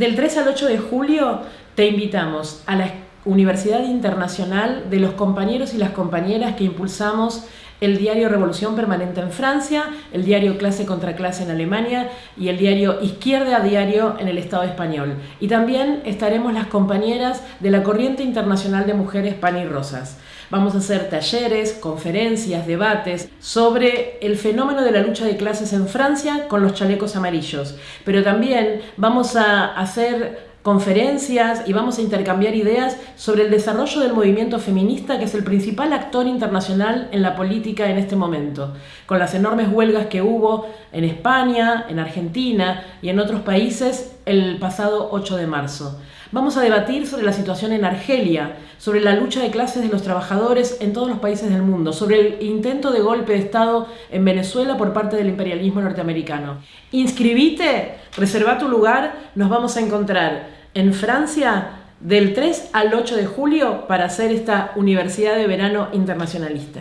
Del 3 al 8 de julio te invitamos a la Universidad Internacional de los compañeros y las compañeras que impulsamos el diario Revolución Permanente en Francia, el diario Clase contra Clase en Alemania y el diario Izquierda a Diario en el Estado español. Y también estaremos las compañeras de la Corriente Internacional de Mujeres Pan y Rosas. Vamos a hacer talleres, conferencias, debates sobre el fenómeno de la lucha de clases en Francia con los chalecos amarillos. Pero también vamos a hacer conferencias y vamos a intercambiar ideas sobre el desarrollo del movimiento feminista que es el principal actor internacional en la política en este momento, con las enormes huelgas que hubo en España, en Argentina y en otros países el pasado 8 de marzo. Vamos a debatir sobre la situación en Argelia, sobre la lucha de clases de los trabajadores en todos los países del mundo, sobre el intento de golpe de Estado en Venezuela por parte del imperialismo norteamericano. Inscribite, reserva tu lugar, nos vamos a encontrar en Francia del 3 al 8 de julio para hacer esta Universidad de Verano Internacionalista.